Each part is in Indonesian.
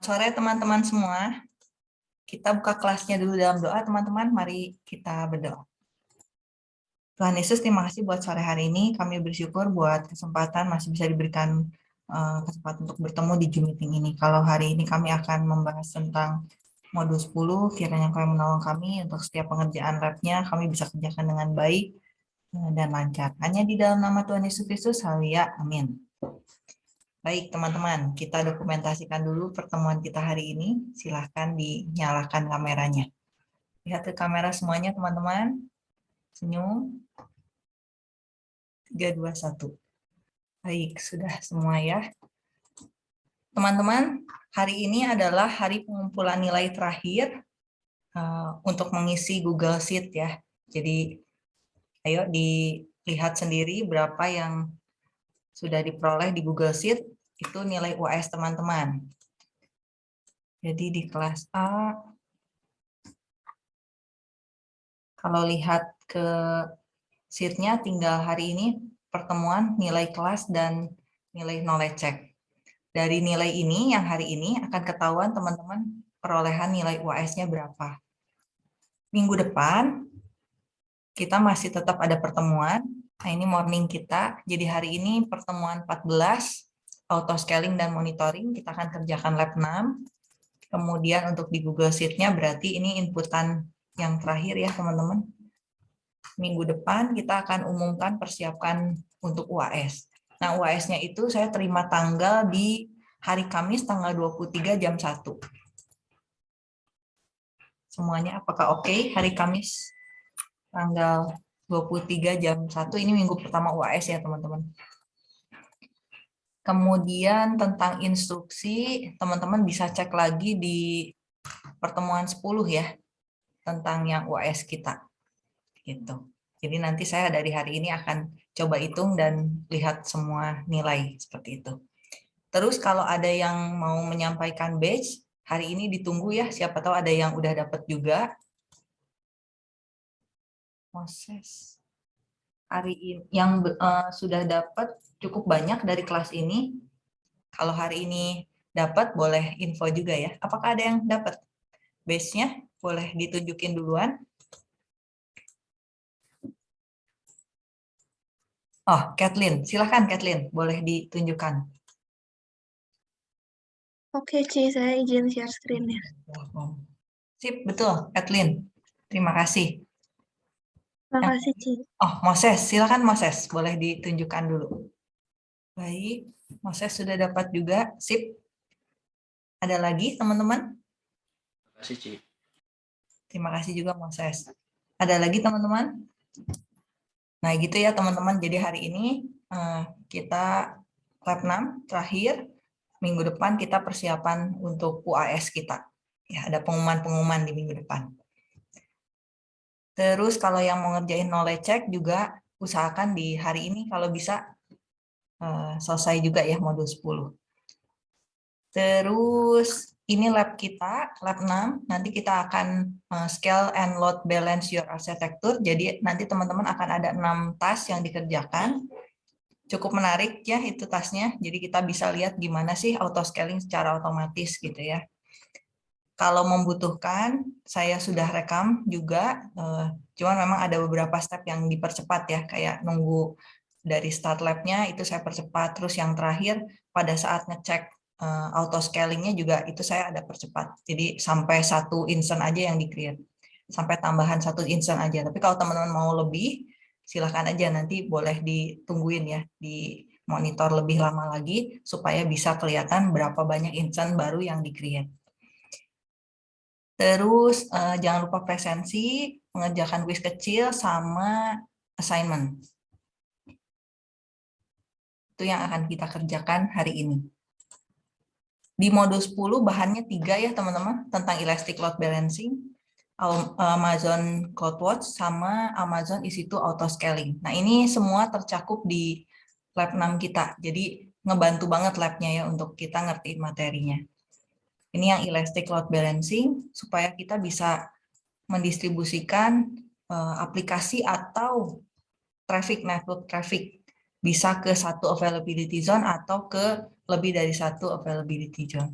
sore teman-teman semua. Kita buka kelasnya dulu dalam doa teman-teman. Mari kita berdoa. Tuhan Yesus, terima kasih buat sore hari ini. Kami bersyukur buat kesempatan masih bisa diberikan uh, kesempatan untuk bertemu di Zoom meeting ini. Kalau hari ini kami akan membahas tentang modul 10, kiranya kami menolong kami untuk setiap pengerjaan labnya, kami bisa kerjakan dengan baik eh, dan lancar. Hanya di dalam nama Tuhan Yesus Kristus, haleluya, amin. Baik, teman-teman, kita dokumentasikan dulu pertemuan kita hari ini. Silahkan dinyalakan kameranya. Lihat ke kamera semuanya, teman-teman. Senyum. 3, 2, 1. Baik, sudah semua ya. Teman-teman, hari ini adalah hari pengumpulan nilai terakhir uh, untuk mengisi Google Sheet ya. Jadi, ayo dilihat sendiri berapa yang sudah diperoleh di Google Sheet, itu nilai UAS teman-teman. Jadi di kelas A, kalau lihat ke sheet-nya tinggal hari ini pertemuan nilai kelas dan nilai knowledge check. Dari nilai ini yang hari ini akan ketahuan teman-teman perolehan nilai UAS-nya berapa. Minggu depan kita masih tetap ada pertemuan Nah, ini morning kita. Jadi hari ini pertemuan 14, auto scaling dan monitoring, kita akan kerjakan lab 6. Kemudian untuk di Google Sheet-nya berarti ini inputan yang terakhir ya teman-teman. Minggu depan kita akan umumkan persiapkan untuk UAS. Nah UAS-nya itu saya terima tanggal di hari Kamis tanggal 23 jam 1. Semuanya apakah oke okay? hari Kamis tanggal 23 jam 1 ini minggu pertama UAS ya teman-teman. Kemudian tentang instruksi, teman-teman bisa cek lagi di pertemuan 10 ya, tentang yang UAS kita. Gitu. Jadi nanti saya dari hari ini akan coba hitung dan lihat semua nilai seperti itu. Terus kalau ada yang mau menyampaikan badge, hari ini ditunggu ya, siapa tahu ada yang udah dapat juga Moses hari ini yang uh, sudah dapat cukup banyak dari kelas ini. Kalau hari ini dapat boleh info juga ya. Apakah ada yang dapat? Base-nya boleh ditunjukin duluan. Oh, Kathleen. Silahkan Kathleen, boleh ditunjukkan. Oke, Ci, saya izin share screen-nya. Sip, betul, Kathleen. Terima kasih. Terima kasih, Ci. Oh, Moses. Silakan Moses. Boleh ditunjukkan dulu. Baik. Moses sudah dapat juga. Sip. Ada lagi, teman-teman? Terima kasih, Ci. Terima kasih juga, Moses. Ada lagi, teman-teman? Nah, gitu ya, teman-teman. Jadi hari ini eh, kita lab 6 terakhir. Minggu depan kita persiapan untuk UAS kita. Ya, ada pengumuman-pengumuman di minggu depan. Terus kalau yang mau ngerjain knowledge check juga usahakan di hari ini kalau bisa uh, selesai juga ya modul 10. Terus ini lab kita, lab 6. Nanti kita akan uh, scale and load balance your architecture. Jadi nanti teman-teman akan ada 6 task yang dikerjakan. Cukup menarik ya itu tasnya. Jadi kita bisa lihat gimana sih auto scaling secara otomatis gitu ya. Kalau membutuhkan, saya sudah rekam juga, uh, cuman memang ada beberapa step yang dipercepat ya, kayak nunggu dari start lab-nya itu saya percepat, terus yang terakhir pada saat ngecek uh, auto scalingnya juga itu saya ada percepat. Jadi sampai satu instant aja yang di-create, sampai tambahan satu instant aja. Tapi kalau teman-teman mau lebih, silahkan aja nanti boleh ditungguin ya, di monitor lebih lama lagi supaya bisa kelihatan berapa banyak instant baru yang di-create. Terus uh, jangan lupa presensi, mengerjakan kuis kecil, sama assignment. Itu yang akan kita kerjakan hari ini. Di modul 10 bahannya tiga ya teman-teman, tentang elastic load balancing, Amazon CloudWatch, sama Amazon EC2 Auto Scaling. Nah ini semua tercakup di lab 6 kita, jadi ngebantu banget labnya ya untuk kita ngerti materinya. Ini yang elastic load balancing supaya kita bisa mendistribusikan uh, aplikasi atau traffic network traffic bisa ke satu availability zone atau ke lebih dari satu availability zone.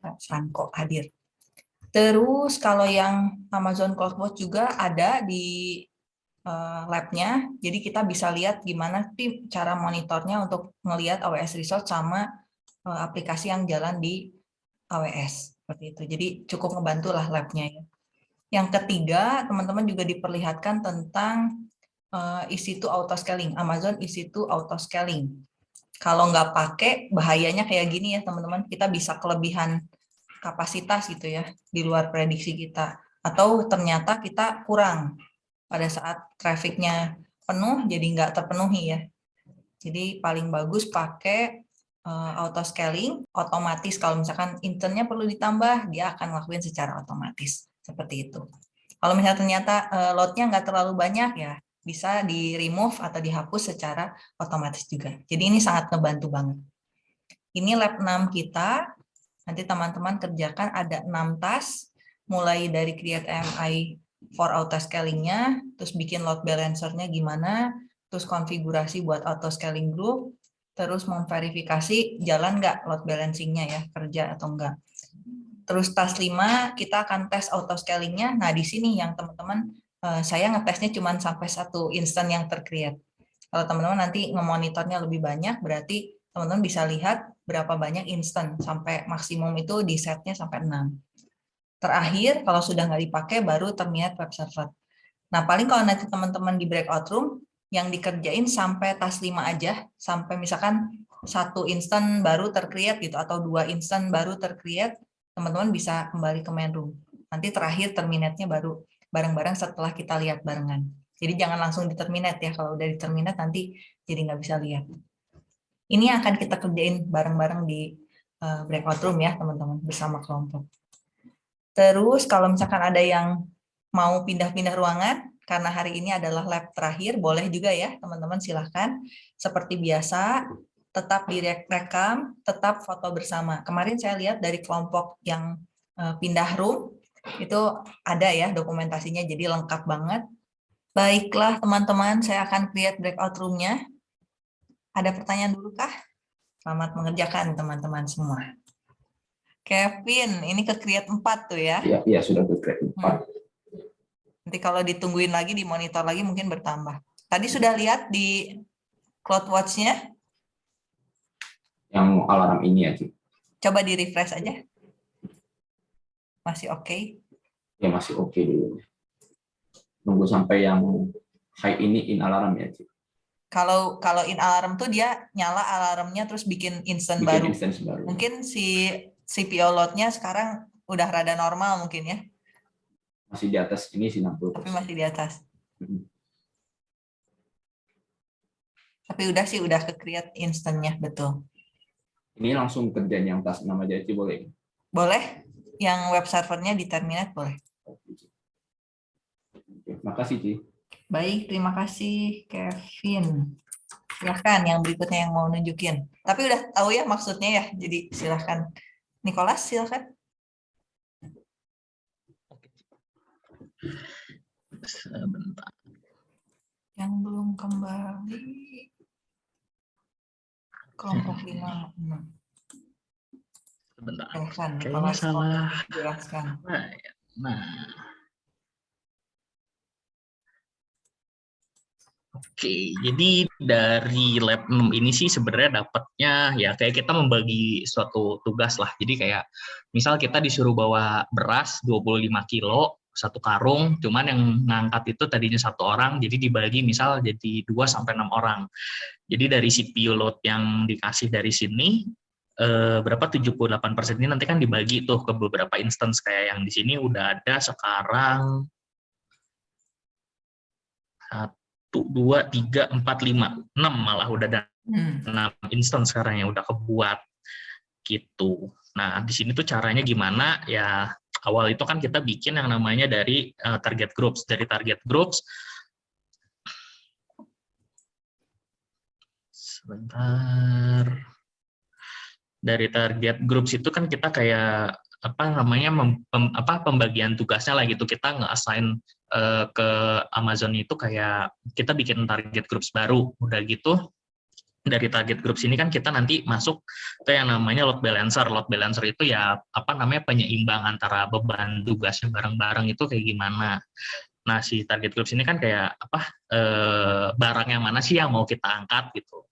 Franco hadir. Terus kalau yang Amazon Cloudwatch juga ada di labnya, jadi kita bisa lihat gimana sih cara monitornya untuk melihat AWS Resource sama uh, aplikasi yang jalan di AWS seperti itu. Jadi cukup ngebantu lah labnya ya. Yang ketiga, teman-teman juga diperlihatkan tentang uh, isi to auto scaling. Amazon isi to auto scaling. Kalau nggak pakai, bahayanya kayak gini ya teman-teman. Kita bisa kelebihan kapasitas gitu ya di luar prediksi kita. Atau ternyata kita kurang pada saat trafficnya penuh, jadi nggak terpenuhi ya. Jadi paling bagus pakai uh, auto scaling otomatis. Kalau misalkan internnya perlu ditambah dia akan ngelakuin secara otomatis. Seperti itu. Kalau misalnya ternyata uh, loadnya nggak terlalu banyak ya bisa di remove atau dihapus secara otomatis juga. Jadi ini sangat ngebantu banget. Ini lab 6 kita. Nanti teman-teman kerjakan ada 6 task mulai dari create MI for auto scalingnya terus bikin load balancernya gimana terus konfigurasi buat auto scaling group terus memverifikasi jalan nggak load balancingnya ya, kerja atau enggak. Terus task 5, kita akan tes auto scalingnya. Nah, di sini yang teman-teman, eh, saya ngetesnya cuma sampai satu instan yang tercreate. Kalau teman-teman nanti ngemonitornya lebih banyak, berarti teman-teman bisa lihat berapa banyak instan, sampai maksimum itu di setnya sampai 6. Terakhir, kalau sudah nggak dipakai, baru terminate web server. Nah, paling kalau nanti teman-teman di breakout room, yang dikerjain sampai tas 5 aja, sampai misalkan satu instan baru tercreate gitu, atau dua instan baru tercreate, teman-teman bisa kembali ke main room. Nanti terakhir terminate-nya baru bareng-bareng setelah kita lihat barengan. Jadi jangan langsung di terminate ya, kalau udah di terminate nanti jadi nggak bisa lihat. Ini akan kita kerjain bareng-bareng di uh, breakout room ya teman-teman, bersama kelompok. Terus kalau misalkan ada yang mau pindah-pindah ruangan, karena hari ini adalah lab terakhir, boleh juga ya teman-teman silahkan. Seperti biasa, tetap direkam, tetap foto bersama. Kemarin saya lihat dari kelompok yang eh, pindah room, itu ada ya dokumentasinya, jadi lengkap banget. Baiklah teman-teman, saya akan create breakout room-nya. Ada pertanyaan dulu kah? Selamat mengerjakan teman-teman semua. Kevin, ini ke create 4 tuh ya? Iya, ya, sudah ke create 4. Hmm. Nanti kalau ditungguin lagi, di monitor lagi mungkin bertambah. Tadi sudah lihat di CloudWatch-nya? Yang alarm ini ya, Coba di refresh aja. Masih oke? Okay? Ya, masih oke okay dulu. Nunggu sampai yang high ini in alarm ya, Cik. Kalau kalau in alarm tuh dia nyala alarmnya terus bikin instant bikin baru. Instance baru. Mungkin si CPO load-nya sekarang udah rada normal mungkin ya? Masih di atas ini sih 60 tapi masih di atas. Hmm. tapi udah sih udah ke create instannya betul. Ini langsung kerjaan yang tas nama aja boleh? Boleh? Yang web servernya di terminate boleh? Terima kasih Ci. Baik terima kasih Kevin. Silahkan yang berikutnya yang mau nunjukin. Tapi udah tahu ya maksudnya ya jadi silahkan Nicholas silahkan Sebentar. Yang belum kembali. Kelompok hmm. lima. Sebentar. Evan, Kayaknya salah. Jelaskan. Nah, ya. nah. Oke, jadi dari lab 6 ini sih sebenarnya dapatnya ya kayak kita membagi suatu tugas lah. Jadi kayak misal kita disuruh bawa beras 25 kilo, satu karung, cuman yang ngangkat itu tadinya satu orang, jadi dibagi misal jadi 2 sampai enam orang. Jadi dari CPU load yang dikasih dari sini eh, berapa 78% ini nanti kan dibagi tuh ke beberapa instance kayak yang di sini udah ada sekarang dua tiga empat lima enam malah udah ada hmm. enam instance sekarang yang udah kebuat gitu. Nah di sini tuh caranya gimana ya awal itu kan kita bikin yang namanya dari uh, target groups. Dari target groups, sebentar. Dari target groups itu kan kita kayak apa namanya mem, pem, apa pembagian tugasnya lah gitu kita nge-assign uh, ke Amazon itu kayak kita bikin target groups baru udah gitu dari target group sini kan kita nanti masuk ke yang namanya load balancer. Load balancer itu ya apa namanya penyeimbang antara beban tugasnya bareng-bareng itu kayak gimana. Nah, si target group sini kan kayak apa eh, barang yang mana sih yang mau kita angkat gitu.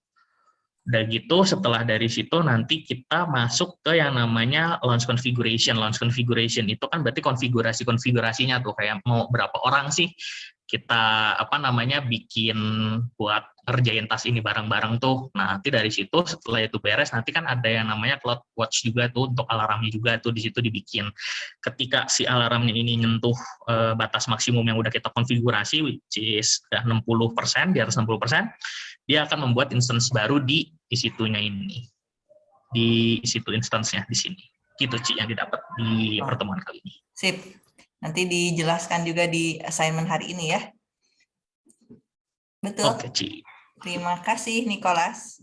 Udah gitu setelah dari situ nanti kita masuk ke yang namanya launch configuration. Launch configuration itu kan berarti konfigurasi-konfigurasinya tuh kayak mau berapa orang sih kita apa namanya bikin buat ngerjain tas ini bareng-bareng tuh. Nah, nanti dari situ setelah itu beres nanti kan ada yang namanya cloud watch juga tuh untuk alarmnya juga tuh di situ dibikin. Ketika si alarmnya ini nyentuh eh, batas maksimum yang udah kita konfigurasi which is udah 60%, di atas 60%, dia akan membuat instance baru di di situnya ini. Di situ instance-nya di sini. Gitu Ci yang didapat di pertemuan kali ini. Sip. Nanti dijelaskan juga di assignment hari ini ya. Betul. Oke, Ci. Terima kasih, Nicholas.